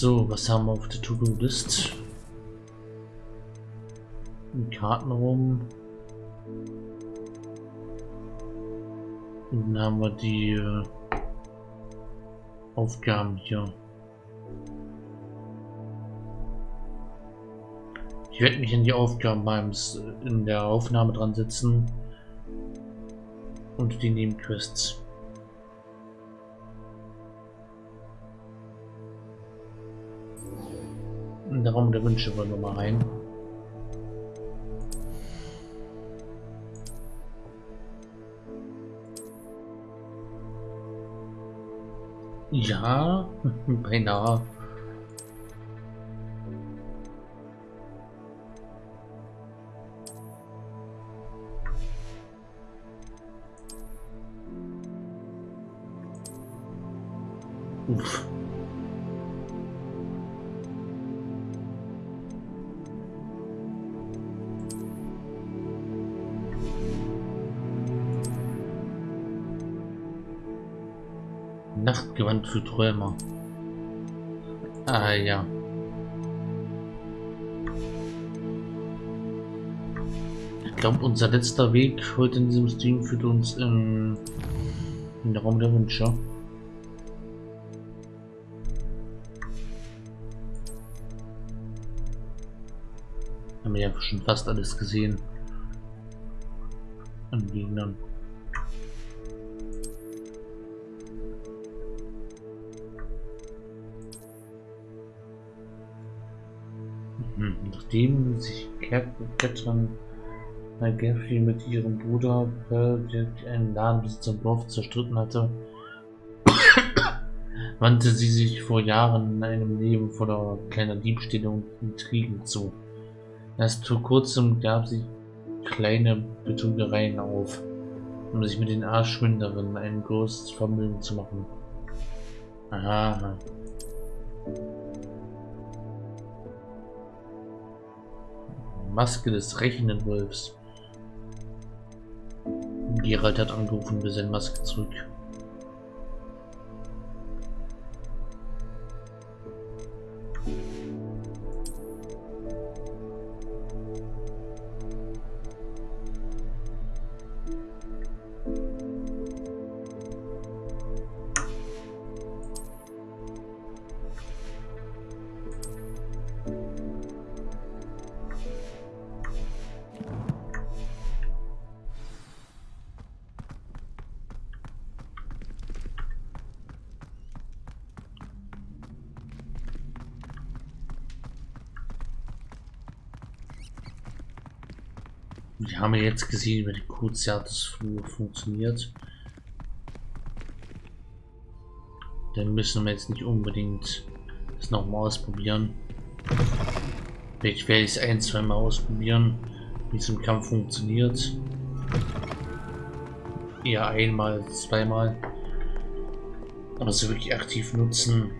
So, was haben wir auf der To-Do-List? Kartenraum. Und dann haben wir die äh, Aufgaben hier. Ich werde mich in die Aufgaben beim in der Aufnahme dran setzen und die Nebenquests. Raum der Wünsche wollen wir mal rein. Ja, beinahe. Nachtgewand für Träumer. Ah ja. Ich glaube, unser letzter Weg heute in diesem Stream führt uns in, in den Raum der Wünsche. Haben wir ja schon fast alles gesehen. An Gegnern. Nachdem sich Catherine Gaffrey mit ihrem Bruder einen Ladenbesitzer im Dorf zerstritten hatte, wandte sie sich vor Jahren in einem Leben voller kleiner Diebstähle und Intrigen zu. Erst vor kurzem gab sie kleine Betrügereien auf, um sich mit den Arschwinderinnen ein großes Vermögen zu machen. Aha. Maske des rächenden Wolfs. Gerald hat angerufen, wir senden Maske zurück. Jetzt gesehen, wie die Cruciatus-Flur funktioniert. Dann müssen wir jetzt nicht unbedingt das nochmal ausprobieren. Vielleicht werde ich es ein, zwei Mal ausprobieren, wie es im Kampf funktioniert. Eher einmal, zweimal. Aber so wirklich aktiv nutzen.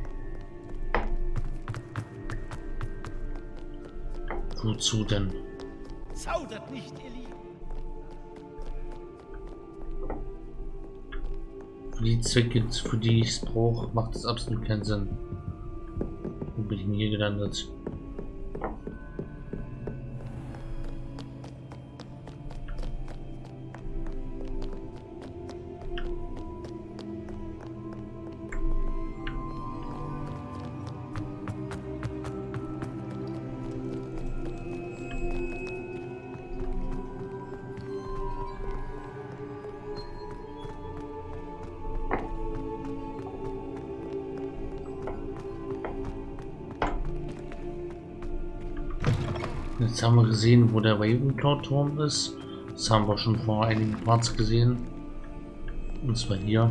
Wozu denn? Zaudert nicht, ihr die Zwecke, für die ich es brauche, macht es absolut keinen Sinn. Wo bin ich denn hier gelandet? Gesehen, wo der Ravenclaw-Turm ist. Das haben wir schon vor einigen Parts gesehen. Und zwar hier.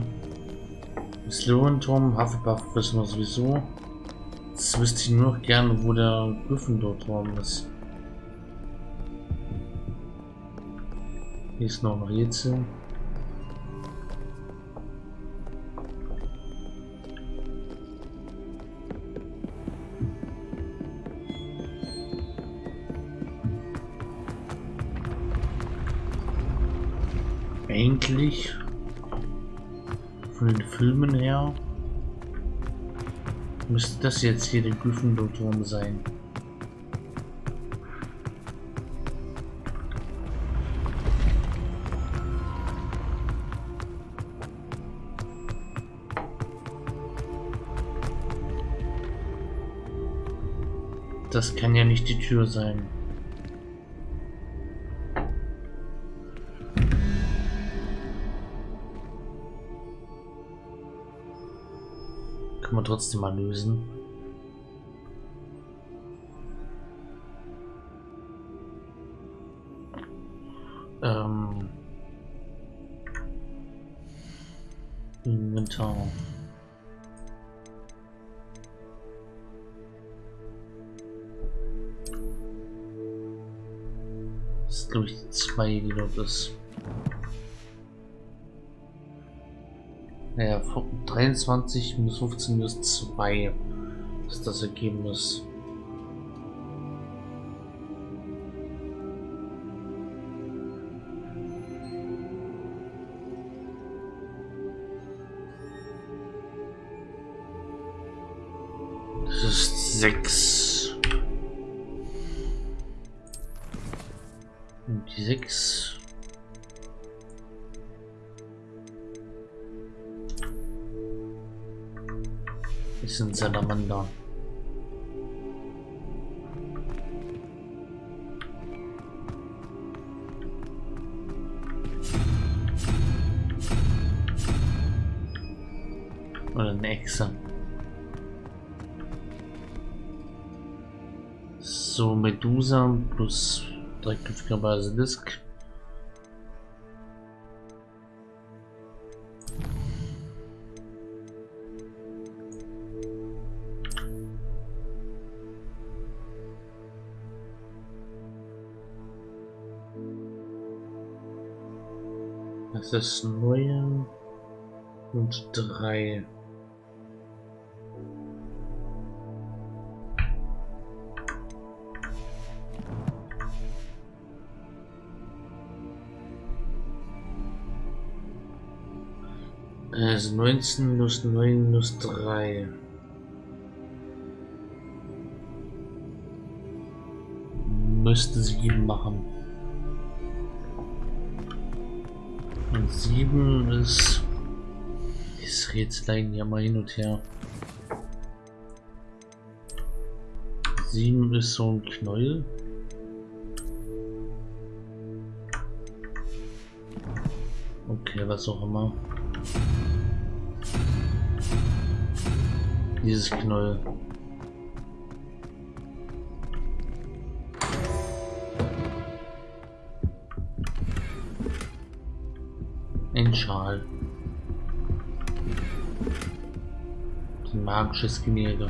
Slytherin-Turm, Hufflepuff wissen wir sowieso. Jetzt wüsste ich nur noch gerne, wo der Gryffindor-Turm ist. Hier ist noch ein Rätsel. Eigentlich von den Filmen her Müsste das jetzt hier der Gryffindor-Turm sein? Das kann ja nicht die Tür sein. Trotzdem mal lösen. Ähm. Inventar. Das ist glaube ich die 2, die dort ist. Naja, 23 minus 15 minus 2 ist das Ergebnis. Dreiköpfiger Basilisk. Das ist neun und drei. Also 19 minus 9 minus 3. Müsste 7 machen. Und 7 ist... Das Rätselein ja mal hin und her. 7 ist so ein Knäuel. Okay, was auch immer. Dieses Knäuel. Ein Schal. Ein magisches Gemälde.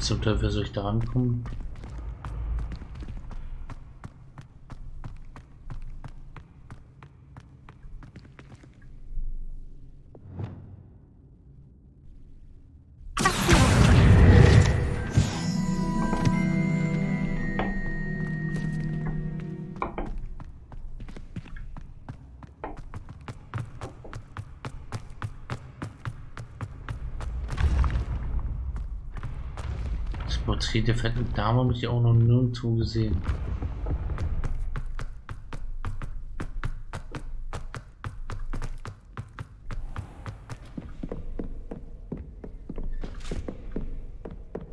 Wie zum Teufel soll ich da rankommen? Porträt der fetten Dame habe ich auch noch nirgendwo gesehen.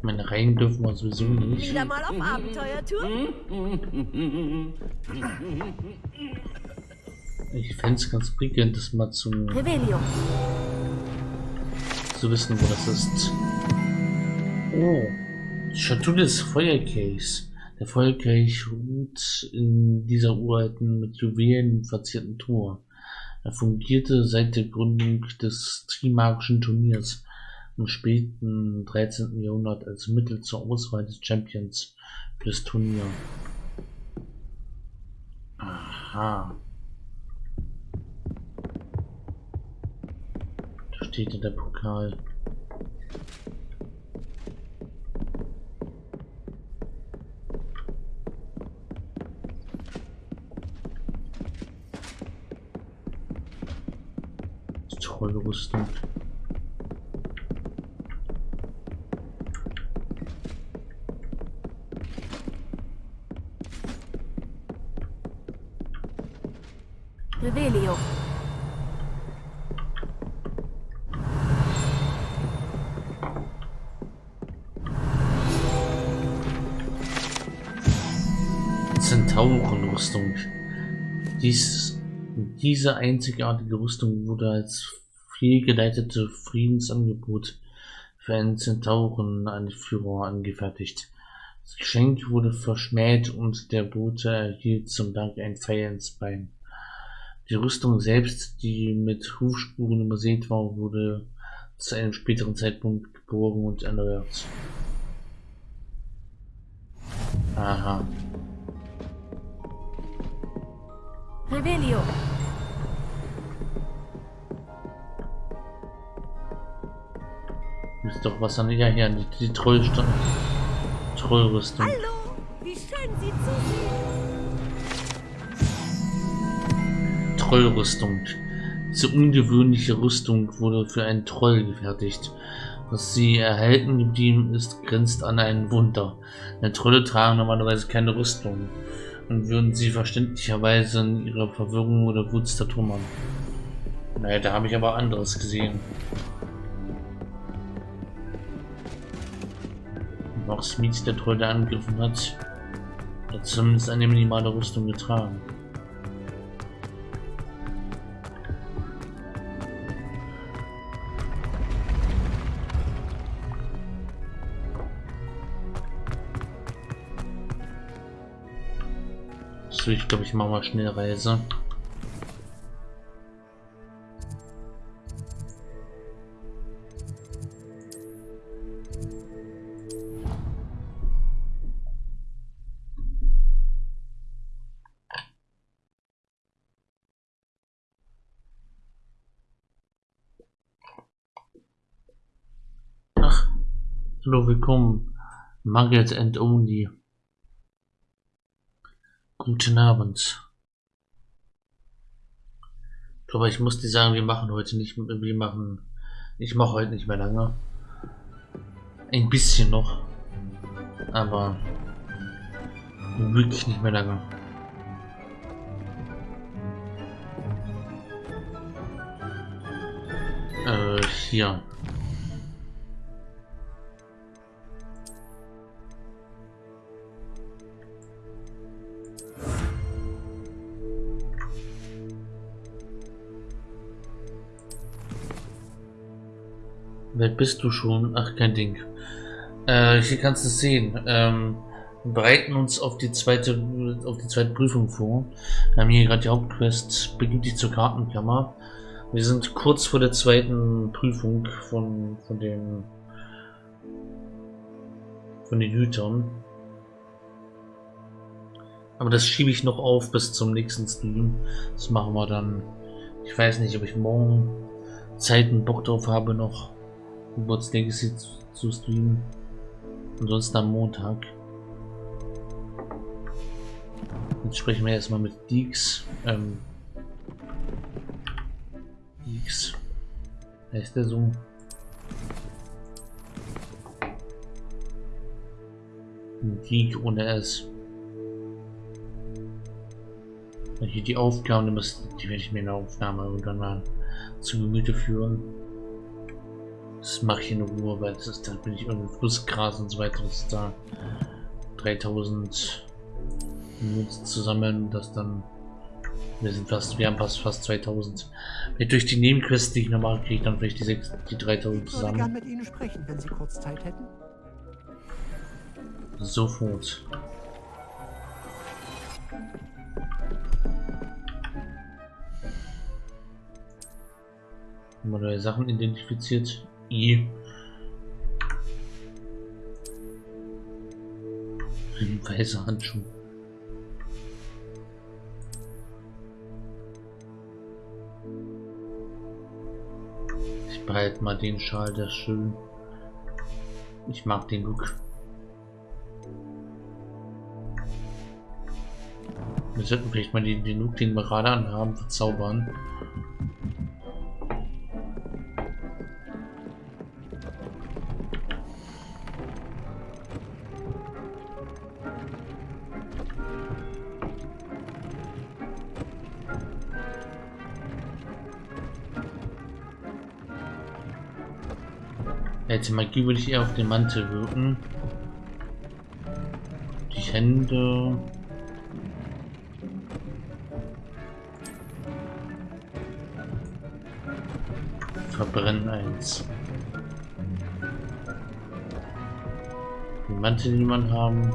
Meine Reihen dürfen wir sowieso nicht. Wieder mal auf Abenteuertour? Ich fände es ganz prickelnd, das mal zu, Rebellion. zu wissen, wo das ist. Oh, Schatulle des Feuerkelchs. Der Feuerkelch ruht in dieser uralten, mit Juwelen verzierten Tor. Er fungierte seit der Gründung des Trimagischen Turniers im späten 13. Jahrhundert als Mittel zur Auswahl des Champions für das Turnier. Aha. Da steht in der Pokal. Trollrüstung. Revelio. Zentaurenrüstung. Dies, diese einzigartige Rüstung wurde als fehlgeleitete Friedensangebot für einen Zentauren-Anführer angefertigt. Das Geschenk wurde verschmäht und der Bote erhielt zum Dank ein Pfeil ins Bein. Die Rüstung selbst, die mit Hufspuren übersät war, wurde zu einem späteren Zeitpunkt geborgen und erneuert. Aha. Revelio. Ist doch was an ja hier, die, die Trollrüstung. Trollrüstung. Hallo, wie schön Sie zu sehen. Trollrüstung. Diese ungewöhnliche Rüstung wurde für einen Troll gefertigt. Was sie erhalten geblieben ist, grenzt an ein Wunder. Denn Trolle tragen normalerweise keine Rüstung und würden sie verständlicherweise in ihrer Verwirrung oder Wut zertrümmern. Naja, da habe ich aber anderes gesehen. Auch Smith, der Troll, der angegriffen hat, hat zumindest eine minimale Rüstung getragen. So, ich glaube, ich mache mal schnell Reise. Hallo, willkommen. Margaret and Only. Guten Abend. Aber ich muss dir sagen, wir machen heute nicht, wir machen, ich mache heute nicht mehr lange. Ein bisschen noch. Aber wirklich nicht mehr lange. Äh, hier. Wer bist du schon? Ach, kein Ding. Äh, hier kannst du es sehen. Ähm, wir bereiten uns auf die zweite, auf die zweite Prüfung vor. Wir haben hier gerade die Hauptquest, beginnt dich zur Kartenkammer. Wir sind kurz vor der zweiten Prüfung von, von den, von den Hütern. Aber das schiebe ich noch auf bis zum nächsten Stream. Das machen wir dann. Ich weiß nicht, ob ich morgen Zeit und Bock drauf habe noch. Hogwarts Legacy zu streamen. Ansonsten am Montag. Jetzt sprechen wir erstmal mit Deeks. Ähm, Deeks. Heißt der so? Geek ohne S. Hier die Aufgaben, die, werde ich mir in der Aufnahme irgendwann mal zu Gemüte führen. Das mache ich in Ruhe, weil das ist, da bin ich irgendwie Flussgras und so weiter. Das ist da 3000 Minuten zusammen, das dann wir sind fast, wir haben fast fast 2000. Wenn durch die Nebenquests, die ich normal kriege, dann vielleicht die 6, die 3000 zusammen. Ich würde mit Ihnen sprechen, wenn Sie kurz Zeit hätten. Sofort. Neue Sachen identifiziert. I. Ein weißer Handschuh. Ich behalte mal den Schal, der ist schön. Ich mag den Look. Wir sollten vielleicht mal den, den Look, den wir gerade anhaben, verzaubern. Jetzt Magie würde ich eher auf den Mantel wirken. Die Hände. Verbrennen eins. Den Mantel, den man haben.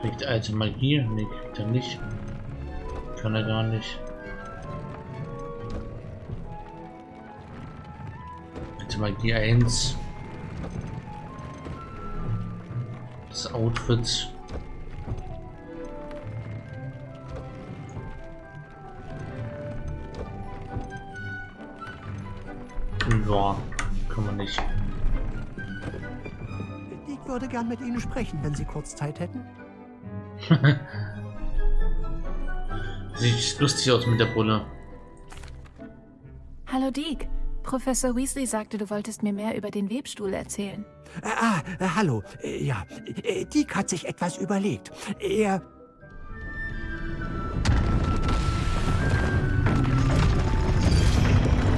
Kriegt alte Magie? Ne, kriegt er nicht. Kann er gar nicht. Magie 1. Das Outfit. Ja, kann man nicht. Ich würde gern mit Ihnen sprechen, wenn Sie kurz Zeit hätten. Sieht lustig aus mit der Brille. Hallo Deke. Professor Weasley sagte, du wolltest mir mehr über den Webstuhl erzählen. Äh, ah, äh, hallo. Äh, ja, Dick hat sich etwas überlegt. Er...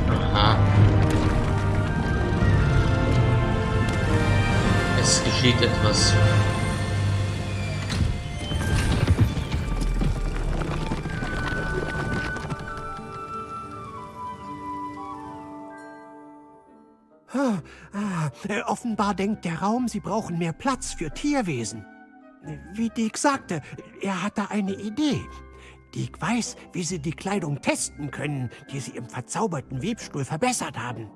Aha. Es geschieht etwas. Äh, offenbar denkt der Raum, sie brauchen mehr Platz für Tierwesen. Wie Dick sagte, er hat da eine Idee. Dick weiß, wie sie die Kleidung testen können, die sie im verzauberten Webstuhl verbessert haben.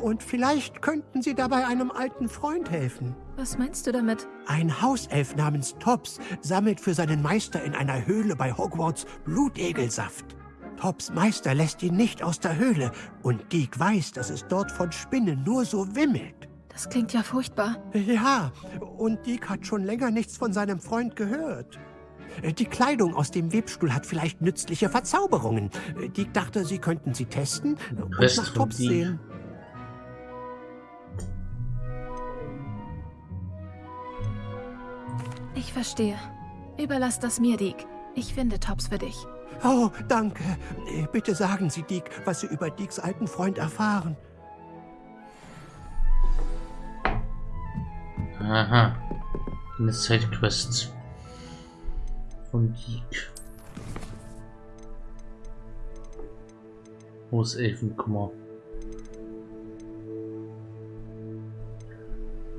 Und vielleicht könnten sie dabei einem alten Freund helfen. Was meinst du damit? Ein Hauself namens Tops sammelt für seinen Meister in einer Höhle bei Hogwarts Blutegelsaft. Tops Meister lässt ihn nicht aus der Höhle und Deke weiß, dass es dort von Spinnen nur so wimmelt. Das klingt ja furchtbar. Ja, und Deke hat schon länger nichts von seinem Freund gehört. Die Kleidung aus dem Webstuhl hat vielleicht nützliche Verzauberungen. Deke dachte, sie könnten sie testen und Rest nach Tops sehen. Ich verstehe. Überlass das mir, Deke. Ich finde Tops für dich. Oh, danke. Bitte sagen Sie Deke, was Sie über Dekes alten Freund erfahren. Aha. Eine Sidequest. Von Geek. Großelfenkummer.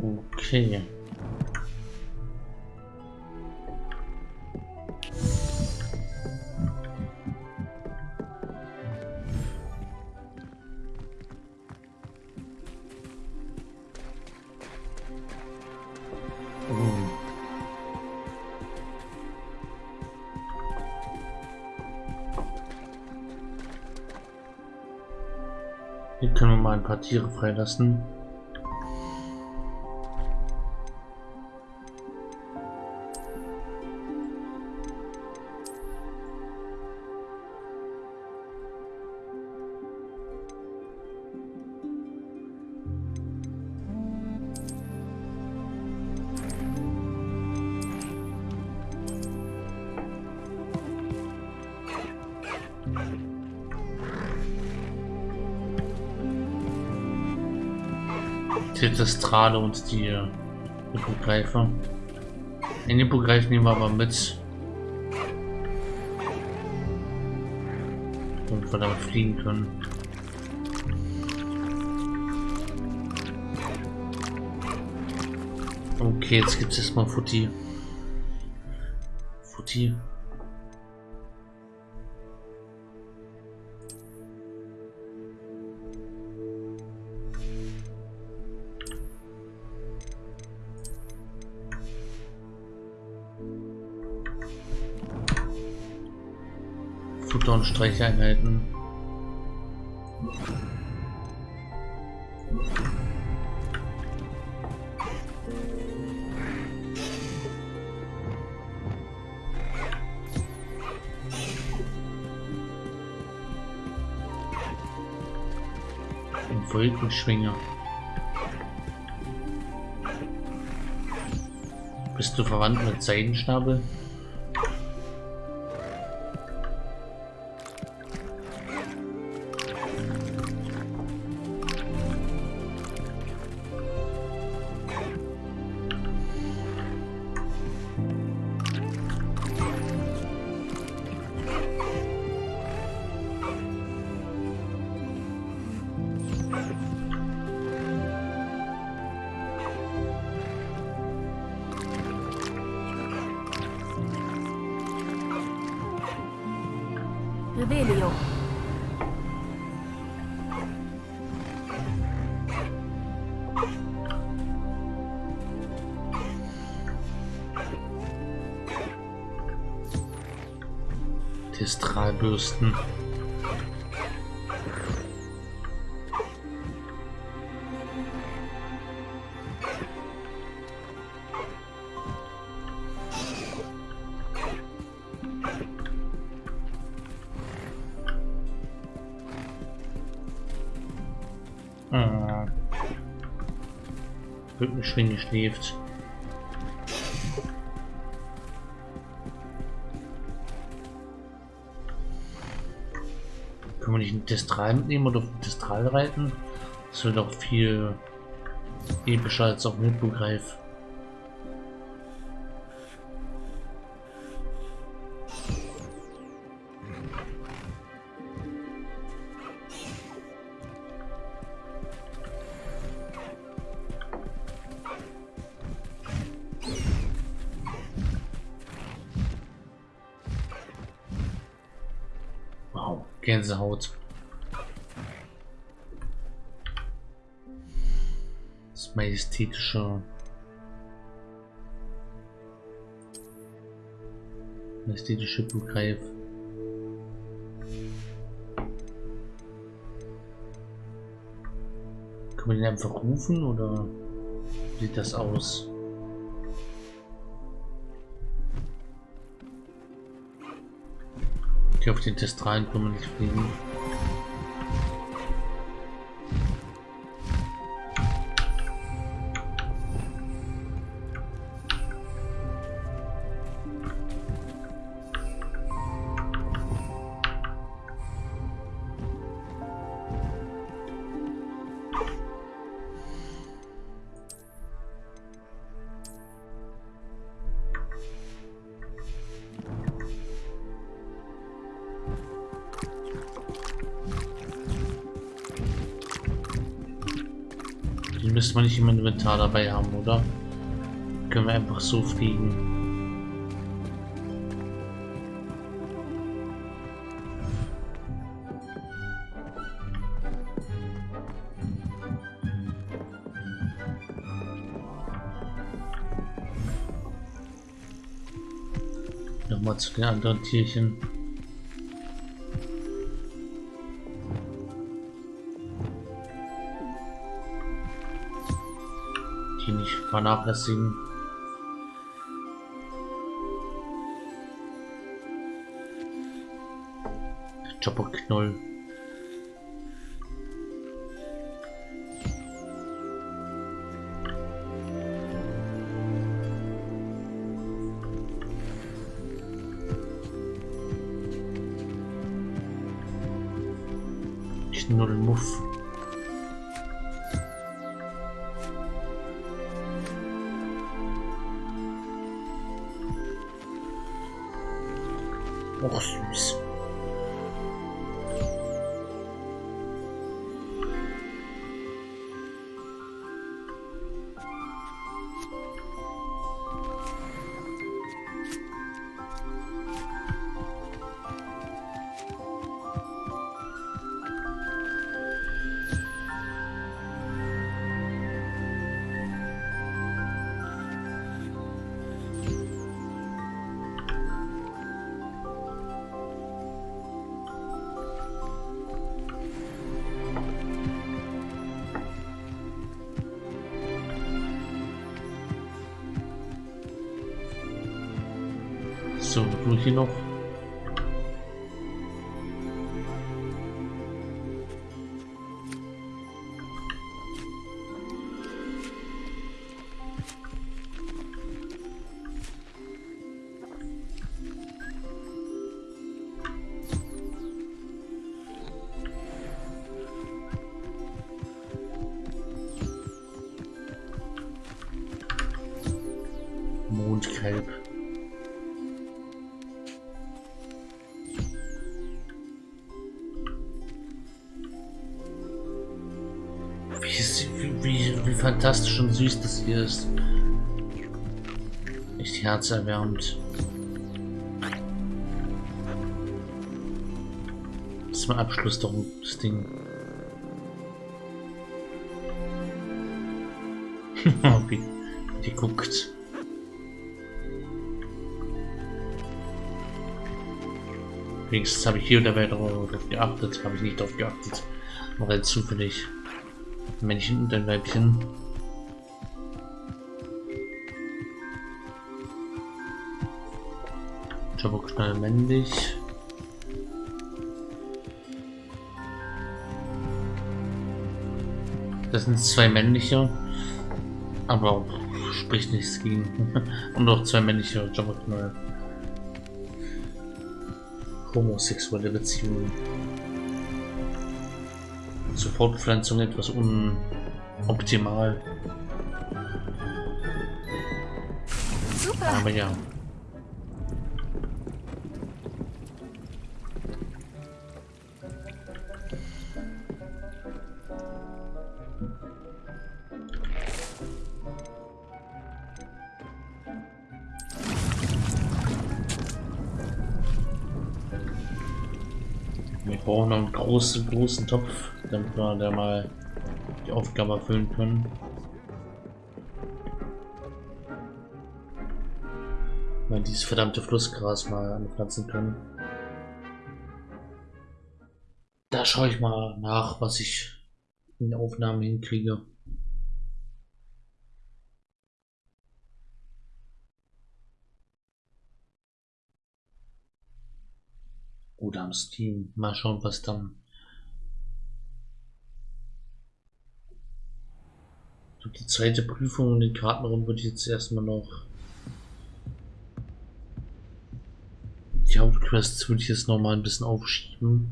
Okay. Können wir mal ein paar Tiere freilassen. Die Testrale und die äh, Hippogreife. Den Hippogreif nehmen wir aber mit. Damit wir damit fliegen können. Okay, jetzt gibt es erstmal Futti. Futti. Und Streicheinheiten. Ein Wolkenschwinger. Bist du verwandt mit Seidenschnabel? Revelio. Testralbürsten. Rückenschwinge schläft. Können wir nicht einen Testral mitnehmen oder auf den Testral reiten? Das wird auch viel epischer als auf Mitbegreif. Gänsehaut. Das majestätische. Majestätische Begreif. Können wir den einfach rufen oder sieht das aus? Auf den Testralen nicht fliegen. Den müssen wir nicht im Inventar dabei haben, oder? Können wir einfach so fliegen. Nochmal zu den anderen Tierchen. Vernachlässigen. Chopperknoll. Schnurrmuff. Och, süß. So, Mondkalb. Wie, ist, wie, wie, wie fantastisch und süß das hier ist. Echt herzerwärmend. Mein Abschluss doch das Ding. wie die guckt. Wenigstens habe ich hier dabei darauf geachtet, habe ich nicht darauf geachtet. War halt zufällig. Männchen und ein Weibchen. Schnell männlich. Das sind zwei männliche, aber spricht nichts gegen. und auch zwei männliche Jabberknall. Homosexuelle Beziehungen. Zur Fortpflanzung etwas unoptimal. Super. Aber ja. Großen, großen Topf, damit wir da mal die Aufgabe erfüllen können. Mal dieses verdammte Flussgras mal anpflanzen können. Da schaue ich mal nach, was ich in der Aufnahme hinkriege. Oder am Steam. Mal schauen, was dann. So, die zweite Prüfung in den Kartenraum würde ich jetzt erstmal noch. Die Hauptquests würde ich jetzt noch mal ein bisschen aufschieben.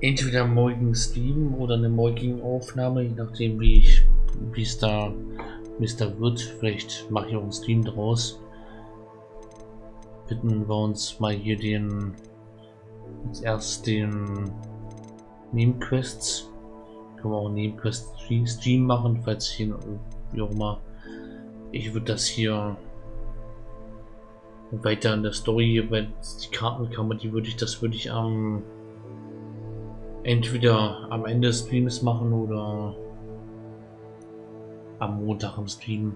entweder morgen Stream oder eine morgige Aufnahme, je nachdem wie ich wie es da da wird. Vielleicht mache ich auch einen Stream draus. Bitten wir uns mal hier den als erst den Nebenquests. Können wir auch Nebenquest Stream machen, falls hier wie auch immer. Ich würde das hier weiter in der Story, wenn die Kartenkammer, die würde ich, das würde ich am entweder am Ende des Streams machen oder am Montag im Stream.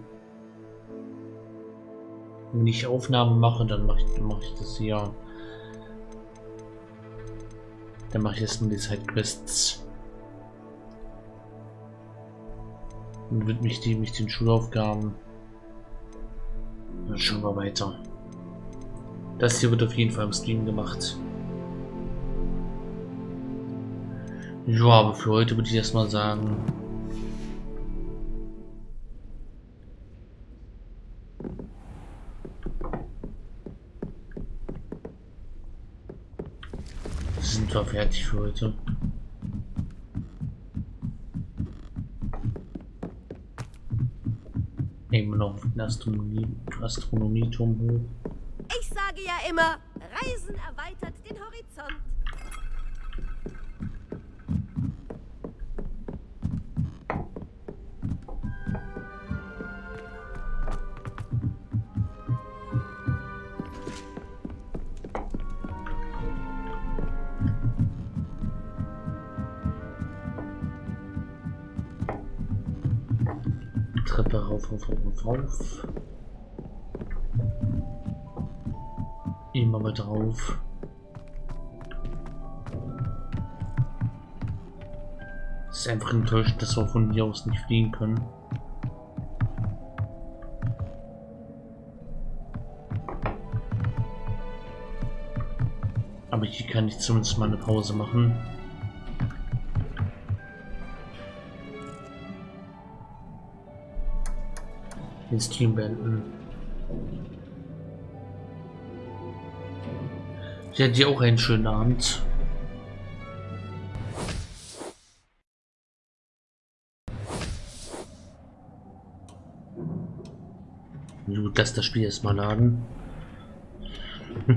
Wenn ich Aufnahmen mache, dann mache ich, mach ich das hier. Dann mache ich erstmal die Sidequests. Und widme mich, mich den Schulaufgaben. Dann schauen wir weiter. Das hier wird auf jeden Fall im Stream gemacht. Ja, aber für heute würde ich erstmal sagen. Sind fertig für heute. Nehmen wir noch den Astronomie, Astronomieturm hoch. Ich sage ja immer, Reisen erweitert den Horizont. rauf. Immer mal drauf. Ist einfach enttäuscht, dass wir von hier aus nicht fliegen können. Aber hier kann ich zumindest mal eine Pause machen. Den Stream beenden. Ich hatte dir auch einen schönen Abend. Gut, lass das Spiel erstmal laden.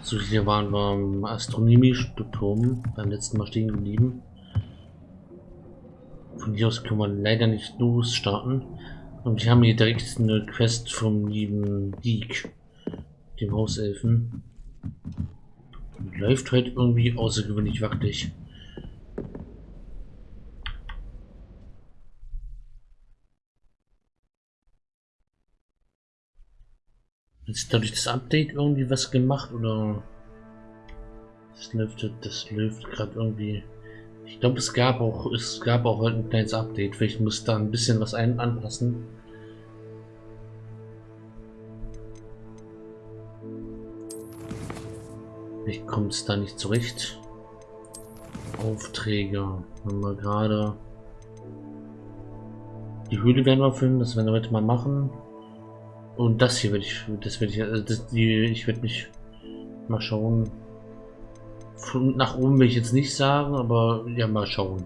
so, hier waren wir am Astronomie-Turm beim letzten Mal stehen geblieben. Von hier aus können wir leider nicht losstarten. Und wir haben hier direkt eine Quest vom lieben Deek, dem Hauselfen. Läuft heute irgendwie außergewöhnlich wackelig. Ist dadurch das Update irgendwie was gemacht oder das läuft das läuft gerade irgendwie. Ich glaube es gab auch es gab auch heute ein kleines Update. Vielleicht muss da ein bisschen was ein anpassen. Ich komme es da nicht zurecht. Aufträge. Wenn wir gerade die Höhle werden wir füllen, das werden wir heute mal machen. Und das hier werde ich, das werde ich, also das, die, ich werde mich mal schauen. Nach oben will ich jetzt nicht sagen, aber ja, mal schauen.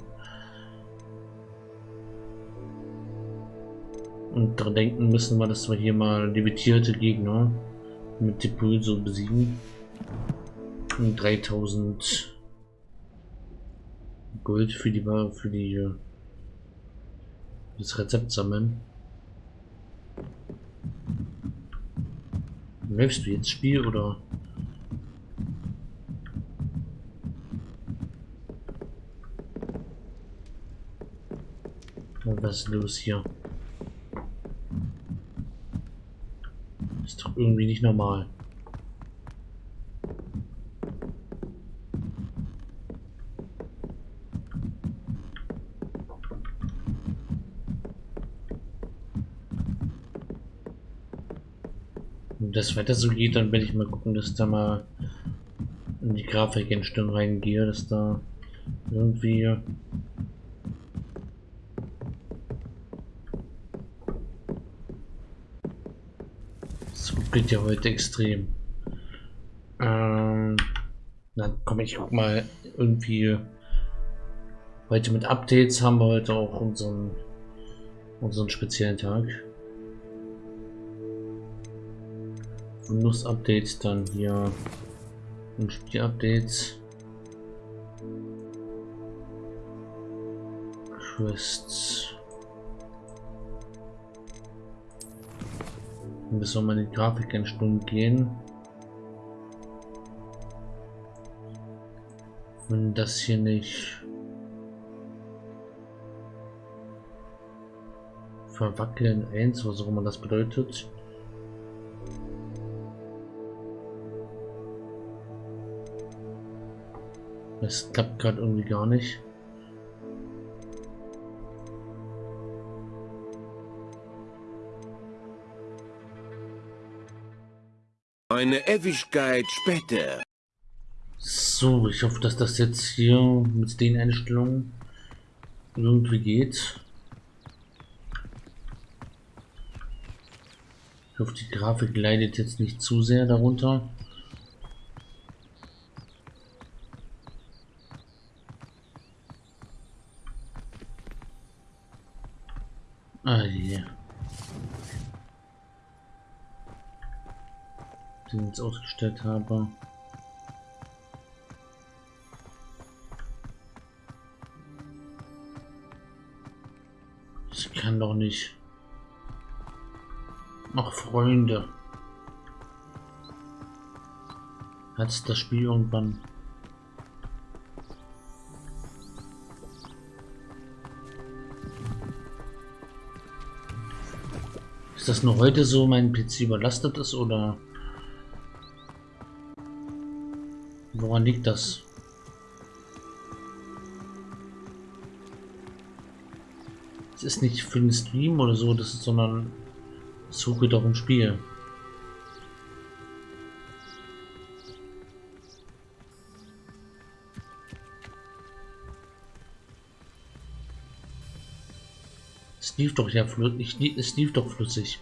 Und daran denken müssen wir, dass wir hier mal limitierte Gegner mit Depulso besiegen. Und 3000 Gold für die, für die, das Rezept sammeln. Läufst du jetzt Spiel oder? Was ist los hier? Ist doch irgendwie nicht normal. Wenn das weiter so geht, dann werde ich mal gucken, dass da mal in die Grafikeinstellung reingehe, dass da irgendwie geht ja heute extrem. Ähm, dann komme ich guck mal irgendwie heute mit Updates haben wir heute auch unseren unseren speziellen Tag. Windows-Updates, dann hier und Spiel-Updates. Quests. Bis wir mal in die Grafikeinstellung gehen. Wenn das hier nicht verwackeln 1, was auch immer das bedeutet. Das klappt gerade irgendwie gar nicht. Eine Ewigkeit später. So, ich hoffe, dass das jetzt hier mit den Einstellungen irgendwie geht. Ich hoffe, die Grafik leidet jetzt nicht zu sehr darunter. Ah je. Den jetzt ausgestellt habe. Ich kann doch nicht. Ach, Freunde. Hat das Spiel irgendwann Ist das nur heute so, mein PC überlastet ist oder Woran liegt das? Es ist nicht für den Stream oder so, das ist, sondern suche doch ein Spiel. Es lief doch ja flüssig. Es lief doch flüssig.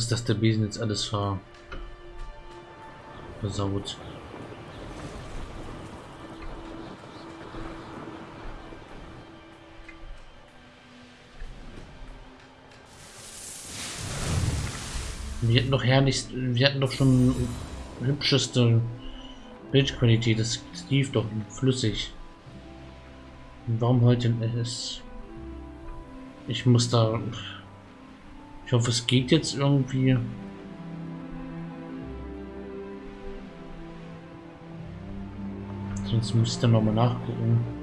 Angst, dass der Besen jetzt alles ver versaut. Wir hatten doch herrlich, wir hatten doch schon hübscheste Bildqualität. Das, lief doch flüssig. Und warum heute ist? Ich muss da. Ich hoffe, es geht jetzt irgendwie. Sonst müsste ich dann nochmal nachgucken.